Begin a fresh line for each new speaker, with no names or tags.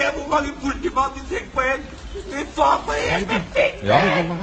Kjære
var i politimannen de tenker på en.
De tar på en! Ja, det kommer